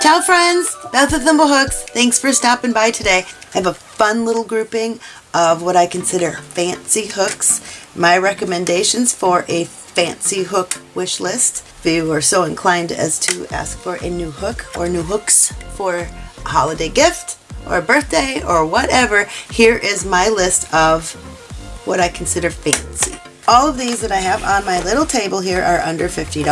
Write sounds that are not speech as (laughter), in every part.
Ciao friends, Beth of Thimblehooks. Thanks for stopping by today. I have a fun little grouping of what I consider fancy hooks. My recommendations for a fancy hook wish list. If you are so inclined as to ask for a new hook or new hooks for a holiday gift or a birthday or whatever, here is my list of what I consider fancy. All of these that I have on my little table here are under $50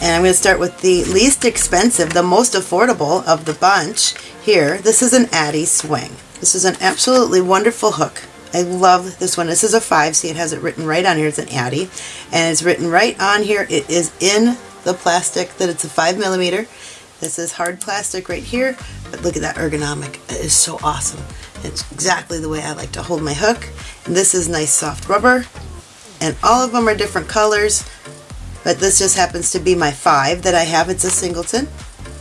and I'm going to start with the least expensive, the most affordable of the bunch here. This is an Addi Swing. This is an absolutely wonderful hook. I love this one. This is a 5. See, it has it written right on here. It's an Addi. And it's written right on here. It is in the plastic that it's a 5 millimeter. This is hard plastic right here. But look at that ergonomic. It is so awesome. It's exactly the way I like to hold my hook. And this is nice soft rubber. And all of them are different colors. But this just happens to be my 5 that I have. It's a singleton.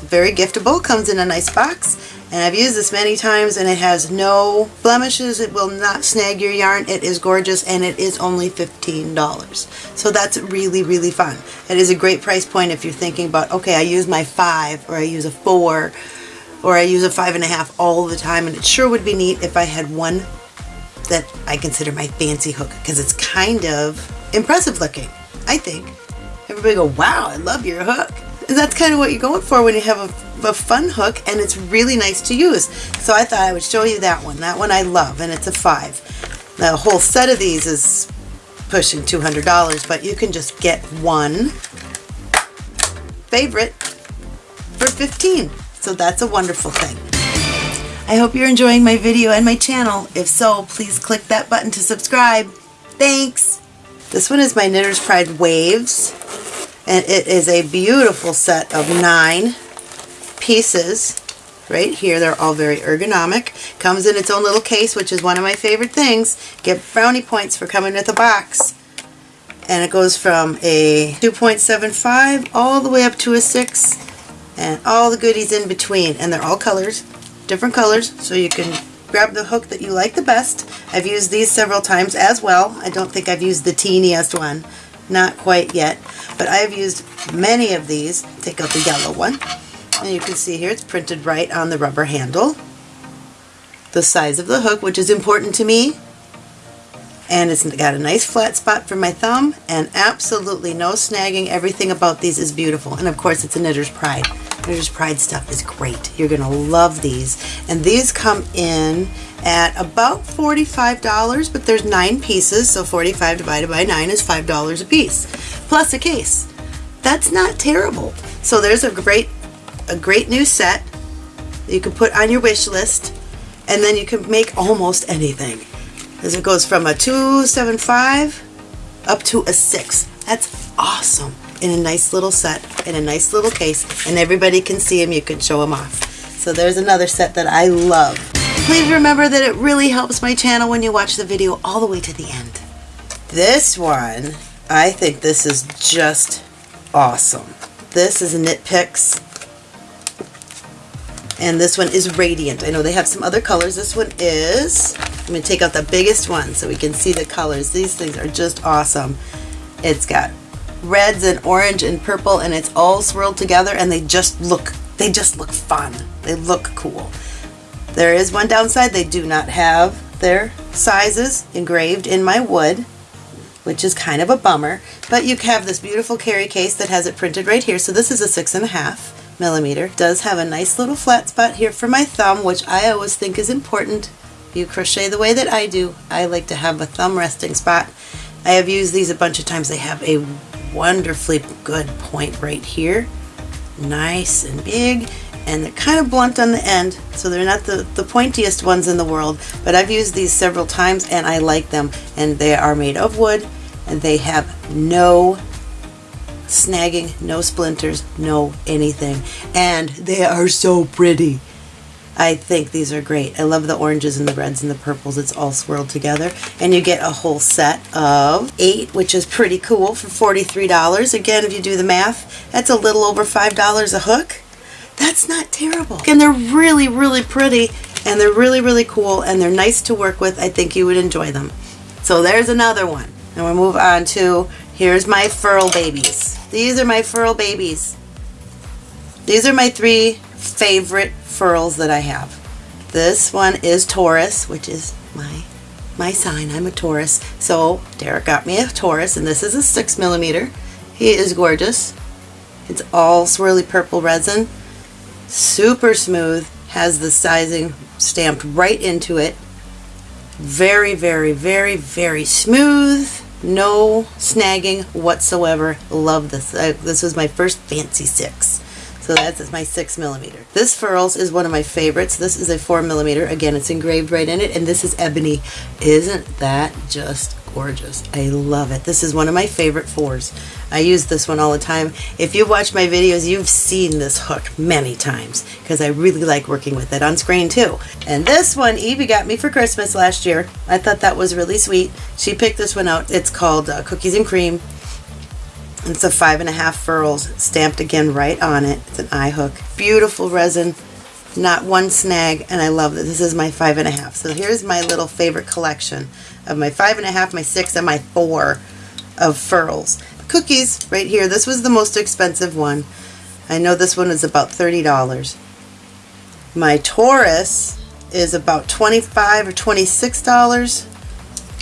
Very giftable. Comes in a nice box and I've used this many times and it has no blemishes. It will not snag your yarn. It is gorgeous and it is only $15. So that's really, really fun. It is a great price point if you're thinking about, okay, I use my five or I use a four or I use a five and a half all the time. And it sure would be neat if I had one that I consider my fancy hook because it's kind of impressive looking, I think. Everybody go, wow, I love your hook. And that's kind of what you're going for when you have a a fun hook and it's really nice to use. So I thought I would show you that one. That one I love and it's a five. The whole set of these is pushing $200 but you can just get one favorite for 15 so that's a wonderful thing. I hope you're enjoying my video and my channel. If so, please click that button to subscribe. Thanks! This one is my Knitter's Pride Waves and it is a beautiful set of nine pieces right here. They're all very ergonomic. Comes in its own little case, which is one of my favorite things. Get brownie points for coming with a box. And it goes from a 2.75 all the way up to a 6 and all the goodies in between. And they're all colors, different colors, so you can grab the hook that you like the best. I've used these several times as well. I don't think I've used the teeniest one. Not quite yet. But I've used many of these. Take out the yellow one. And you can see here it's printed right on the rubber handle. The size of the hook, which is important to me. And it's got a nice flat spot for my thumb and absolutely no snagging. Everything about these is beautiful. And of course it's a Knitter's Pride. Knitter's Pride stuff is great. You're going to love these. And these come in at about $45, but there's nine pieces, so 45 divided by 9 is $5 a piece, plus a case. That's not terrible. So there's a great a great new set you can put on your wish list and then you can make almost anything as it goes from a 275 up to a 6 that's awesome in a nice little set in a nice little case and everybody can see them you can show them off so there's another set that I love please remember that it really helps my channel when you watch the video all the way to the end this one I think this is just awesome this is a Knit Picks and this one is Radiant. I know they have some other colors. This one is, I'm going to take out the biggest one so we can see the colors. These things are just awesome. It's got reds and orange and purple and it's all swirled together and they just look, they just look fun. They look cool. There is one downside. They do not have their sizes engraved in my wood which is kind of a bummer, but you have this beautiful carry case that has it printed right here. So this is a six and a half millimeter. Does have a nice little flat spot here for my thumb, which I always think is important. If you crochet the way that I do, I like to have a thumb resting spot. I have used these a bunch of times. They have a wonderfully good point right here. Nice and big and they're kind of blunt on the end so they're not the, the pointiest ones in the world but I've used these several times and I like them and they are made of wood and they have no snagging, no splinters, no anything. And they are so pretty. I think these are great. I love the oranges and the reds and the purples. It's all swirled together. And you get a whole set of eight, which is pretty cool for $43. Again, if you do the math, that's a little over $5 a hook. That's not terrible. And they're really, really pretty. And they're really, really cool. And they're nice to work with. I think you would enjoy them. So there's another one. And we'll move on to, here's my Furl Babies. These are my Furl Babies. These are my three favorite furls that I have. This one is Taurus, which is my my sign. I'm a Taurus. So Derek got me a Taurus, and this is a six millimeter. He is gorgeous. It's all swirly purple resin. Super smooth. Has the sizing stamped right into it. Very, very, very, very smooth. No snagging whatsoever. Love this. I, this was my first fancy six. So that's my six millimeter. This Furls is one of my favorites. This is a four millimeter. Again, it's engraved right in it. And this is ebony. Isn't that just gorgeous? I love it. This is one of my favorite fours. I use this one all the time. If you've watched my videos, you've seen this hook many times because I really like working with it on screen too. And this one Evie got me for Christmas last year. I thought that was really sweet. She picked this one out. It's called uh, Cookies and Cream. It's a five and a half furls stamped again right on it. It's an eye hook. Beautiful resin, not one snag, and I love that. This is my five and a half. So here's my little favorite collection of my five and a half, my six, and my four of furls. Cookies right here. This was the most expensive one. I know this one is about $30. My Taurus is about 25 or $26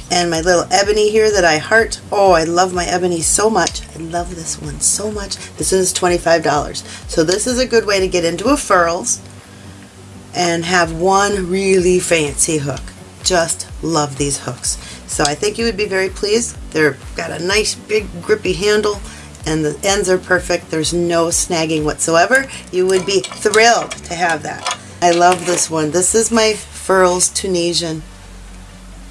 and my little ebony here that I heart. Oh, I love my ebony so much. I love this one so much. This is $25. So this is a good way to get into a furls and have one really fancy hook. Just love these hooks. So I think you would be very pleased. They're got a nice big grippy handle and the ends are perfect. There's no snagging whatsoever. You would be thrilled to have that. I love this one. This is my Furls Tunisian.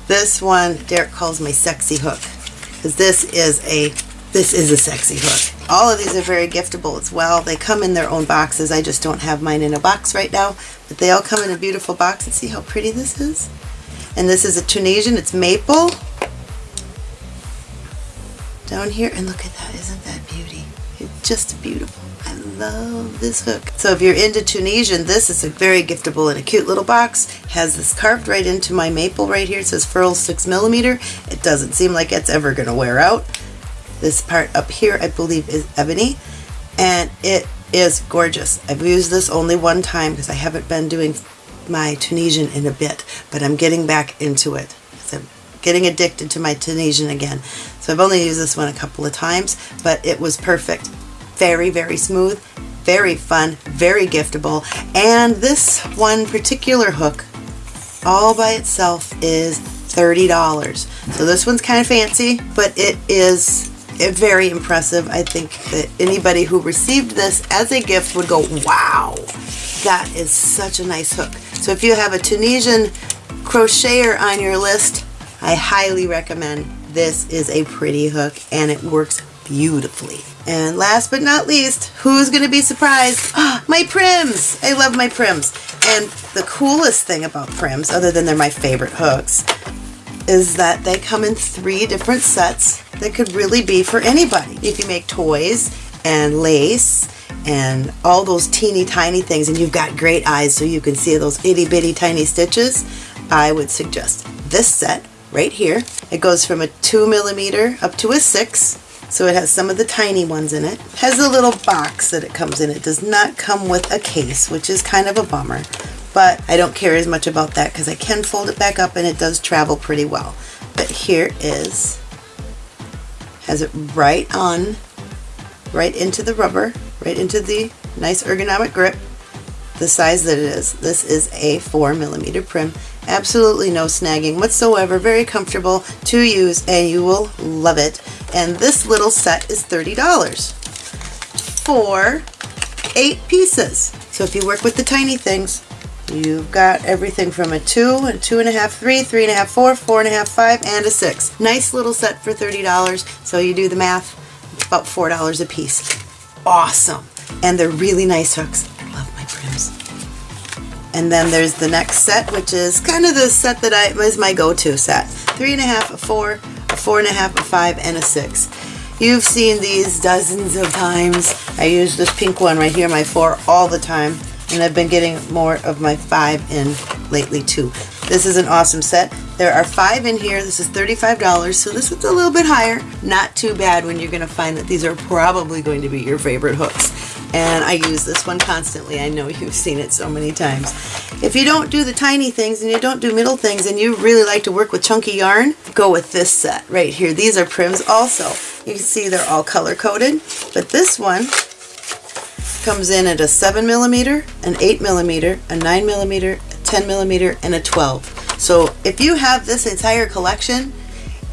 This one Derek calls my sexy hook because this is a this is a sexy hook. All of these are very giftable as well. They come in their own boxes. I just don't have mine in a box right now, but they all come in a beautiful box. And see how pretty this is? And this is a Tunisian. It's maple. Down here, and look at that. Isn't that beauty? It's just beautiful. Love this hook. So if you're into Tunisian, this is a very giftable in a cute little box. Has this carved right into my maple right here. It says Furl 6 millimeter. It doesn't seem like it's ever going to wear out. This part up here, I believe, is ebony. And it is gorgeous. I've used this only one time because I haven't been doing my Tunisian in a bit, but I'm getting back into it. I'm getting addicted to my Tunisian again. So I've only used this one a couple of times, but it was perfect very, very smooth, very fun, very giftable. And this one particular hook all by itself is $30. So this one's kind of fancy, but it is very impressive. I think that anybody who received this as a gift would go, wow, that is such a nice hook. So if you have a Tunisian crocheter on your list, I highly recommend this is a pretty hook and it works beautifully. And last but not least, who's going to be surprised? (gasps) My Pryms! I love my Pryms. And the coolest thing about Pryms, other than they're my favorite hooks, is that they come in three different sets that could really be for anybody. If you make toys and lace and all those teeny tiny things and you've got great eyes so you can see those itty bitty tiny stitches, I would suggest this set right here. It goes from a two millimeter up to a six so it has some of the tiny ones in it. Has a little box that it comes in. It does not come with a case, which is kind of a bummer. But I don't care as much about that because I can fold it back up and it does travel pretty well. But here is, has it right on, right into the rubber, right into the nice ergonomic grip, the size that it is. This is a 4 millimeter Prym. Absolutely no snagging whatsoever. Very comfortable to use and you will love it and this little set is $30 for eight pieces. So if you work with the tiny things, you've got everything from a two, a two and a half, three, three and a half, four, four and a half, five, and a six. Nice little set for $30. So you do the math, it's about $4 a piece. Awesome. And they're really nice hooks. I love my Pryms. And then there's the next set, which is kind of the set that I is my go-to set. Three and a half, a four, four and a half, a five, and a six. You've seen these dozens of times. I use this pink one right here, my four, all the time. And I've been getting more of my five in lately too. This is an awesome set. There are five in here. This is $35, so this is a little bit higher. Not too bad when you're gonna find that these are probably going to be your favorite hooks. And I use this one constantly. I know you've seen it so many times. If you don't do the tiny things and you don't do middle things and you really like to work with chunky yarn, go with this set right here. These are Pryms also. You can see they're all color coded, but this one comes in at a 7 millimeter, an 8 millimeter, a 9 millimeter, a 10 millimeter and a 12. So if you have this entire collection,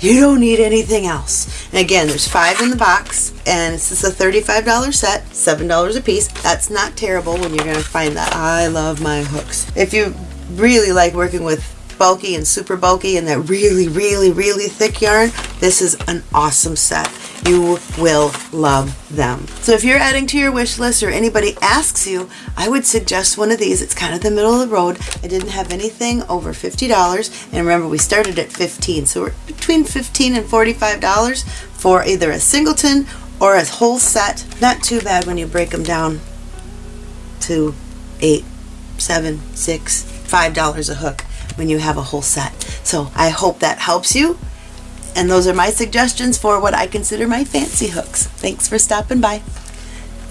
you don't need anything else. And again, there's five in the box and this is a $35 set, $7 a piece. That's not terrible when you're gonna find that. I love my hooks. If you really like working with bulky and super bulky and that really, really, really thick yarn, this is an awesome set. You will love them. So if you're adding to your wish list or anybody asks you, I would suggest one of these. It's kind of the middle of the road. I didn't have anything over $50. And remember, we started at 15 So we're between $15 and $45 for either a singleton or a whole set. Not too bad when you break them down to eight, seven, six, five dollars a hook when you have a whole set. So I hope that helps you. And those are my suggestions for what I consider my fancy hooks. Thanks for stopping by.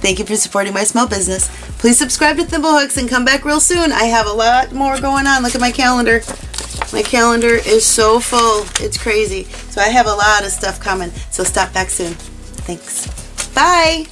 Thank you for supporting my small business. Please subscribe to Thimblehooks and come back real soon. I have a lot more going on. Look at my calendar. My calendar is so full. It's crazy. So I have a lot of stuff coming. So stop back soon. Thanks. Bye.